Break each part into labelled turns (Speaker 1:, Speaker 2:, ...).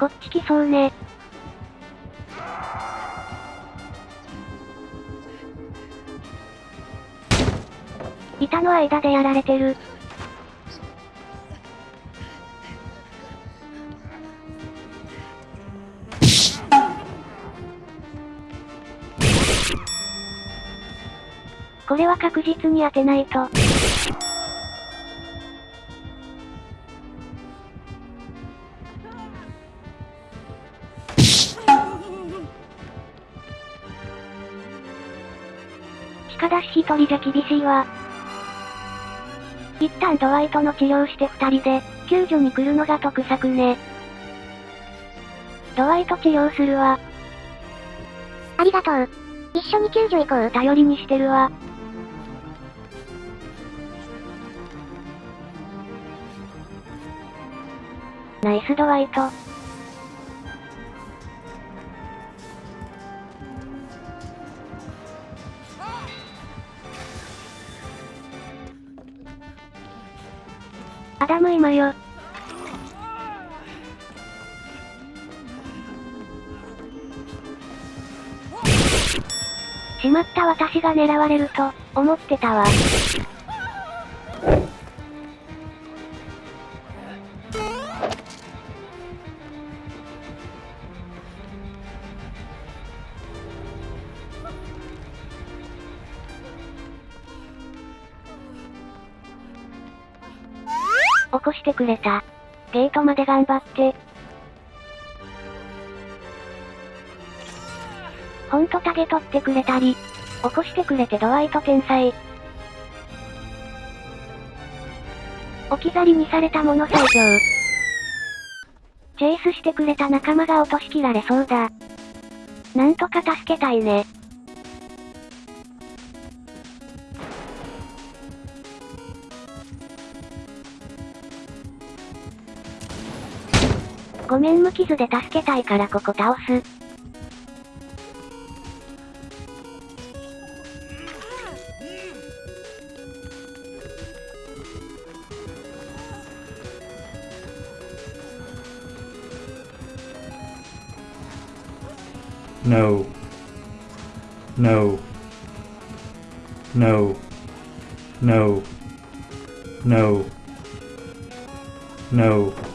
Speaker 1: こっち来そうね。板の間でやられてる。これは確実に当てないと。一人じゃ厳しいわ。一旦ドワイトの治療して二人で、救助に来るのが得策ね。ドワイト治療するわ。
Speaker 2: ありがとう。一緒に救助行こう。
Speaker 1: 頼りにしてるわ。ナイスドワイト。アダム今よ。しまった私が狙われると、思ってたわ。してくれた。ゲートまで頑張って。ほんとタゲ取ってくれたり、起こしてくれてドワイト天才。置き去りにされたもの最上。チェイスしてくれた仲間が落としきられそうだ。なんとか助けたいね。ごめん無傷で助けたいからここ倒す。
Speaker 3: No. No. No. No. No. No.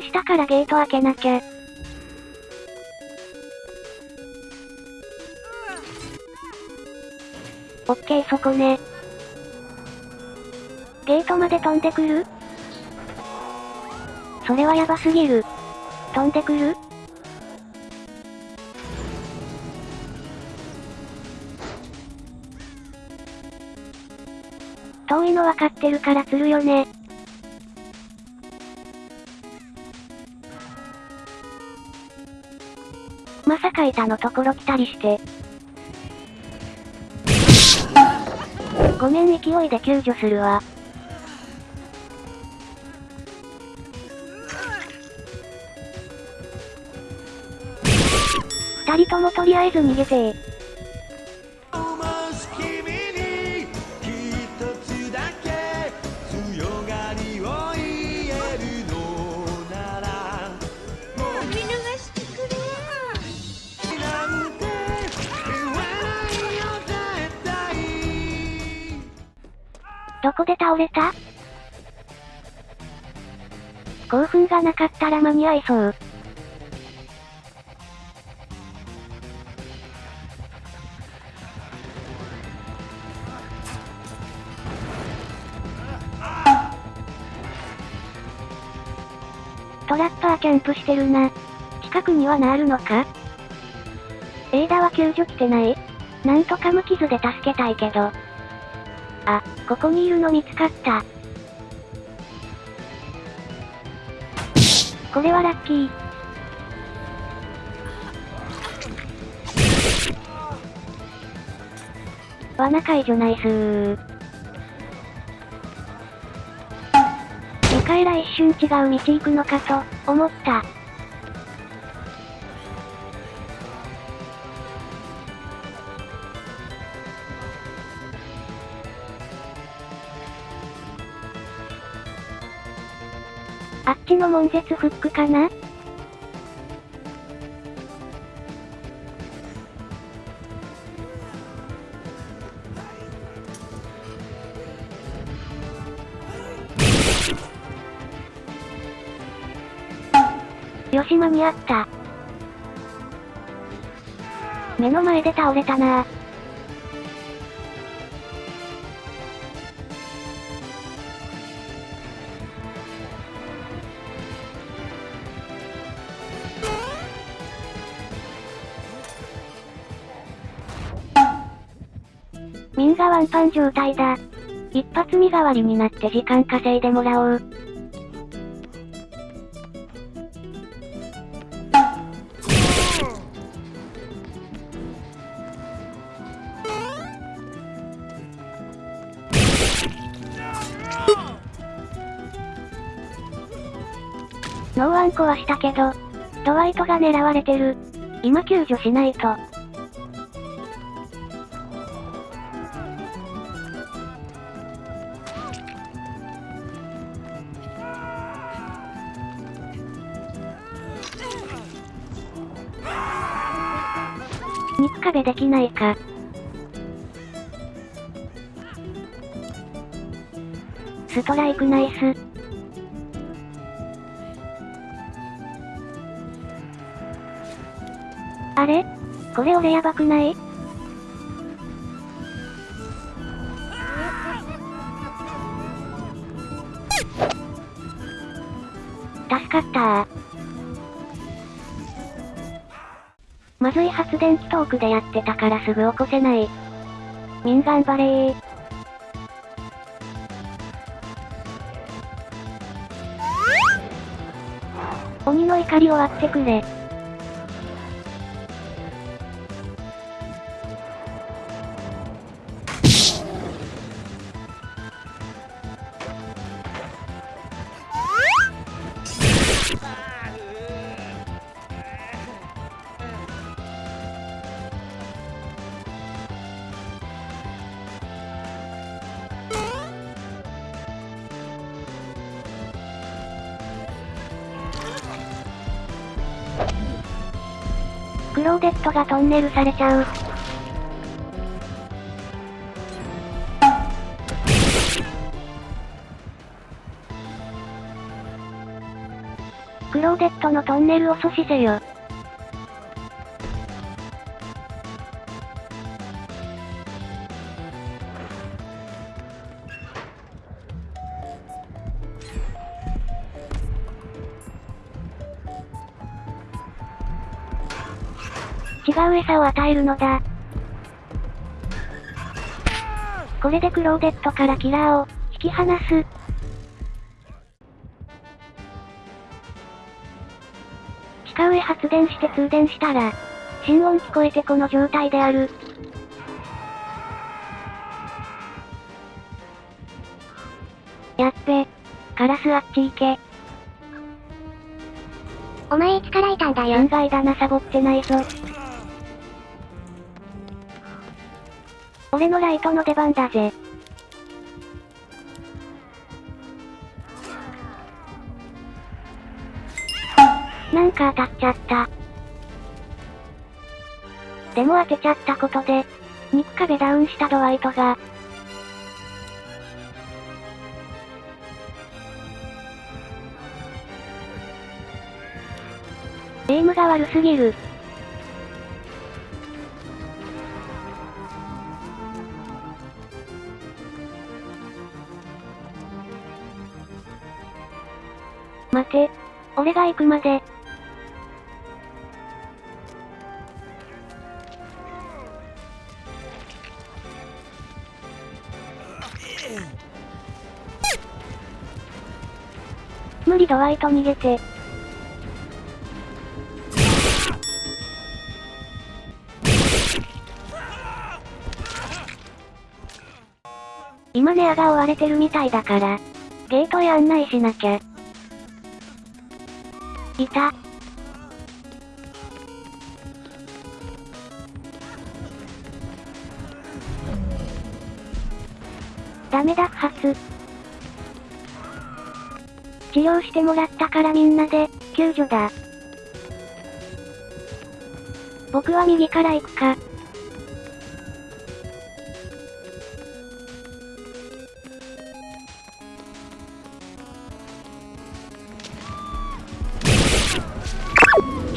Speaker 1: 通電したからゲート開けなきゃ。オッケーそこね。ゲートまで飛んでくる？それはやばすぎる。飛んでくる？遠いの分かってるから釣るよね。まさか板のところ来たりして。ごめん勢いで救助するわ。二人ともとりあえず逃げてどこで倒れた？興奮がなかったら間に合いそう。トラッパーキャンプしてるな。近くにはなるのか？エイダは救助来てないなんとか無傷で助けたいけど。あ、ここにいるの見つかった。これはラッキー。罠解除ナイスー。ミカエラ一瞬違う道行くのかと、思った。の悶絶フックかな？よし間に合った。目の前で倒れたなミンパン状態だ。一発身代わりになって時間稼いでもらおう。ノーワン壊したけど、ドワイトが狙われてる。今救助しないと。肉壁できないか。ストライクナイス。あれ？これ俺やばくない？助かったまずい発電機トークでやってたからすぐ起こせない。ミン頑張れー。鬼の怒り終わってくれ。ローデットがトンネルされちゃう。クローデットのトンネルを阻止せよ。う餌を与えるのだ。これでクローデットからキラーを引き離す。地下上発電して通電したら、心音聞こえてこの状態である。やっべ。カラスあっち行け。
Speaker 2: お前いつからいたんだよ
Speaker 1: 案。外だなサボってないぞ。俺のライトの出番だぜ。なんか当たっちゃった。でも当てちゃったことで、肉壁ダウンしたドワイトが、エイムが悪すぎる。待て。俺が行くまで。無理ドワイト逃げて。今ネアが追われてるみたいだから、ゲートへ案内しなきゃ。いた。ダメだ不発。治療してもらったからみんなで、救助だ。僕は右から行くか。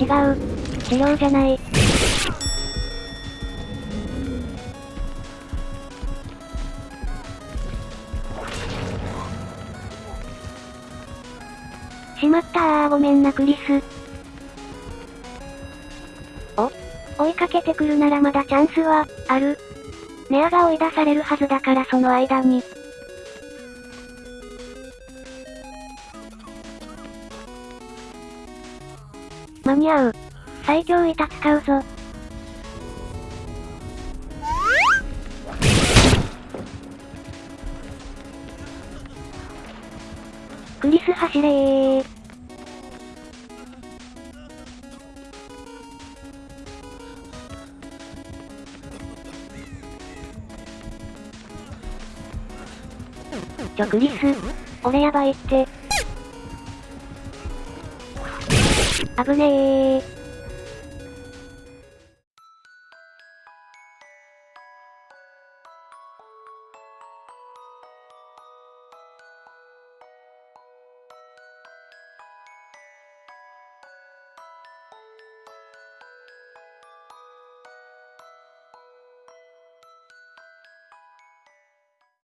Speaker 1: 違う。治療じゃない。しまったあーごめんなクリス。お？追いかけてくるならまだチャンスは、ある。ネアが追い出されるはずだからその間に。に合う。最強板使うぞ。クリス走れー。ちょクリス、俺やばいって。危ねえ。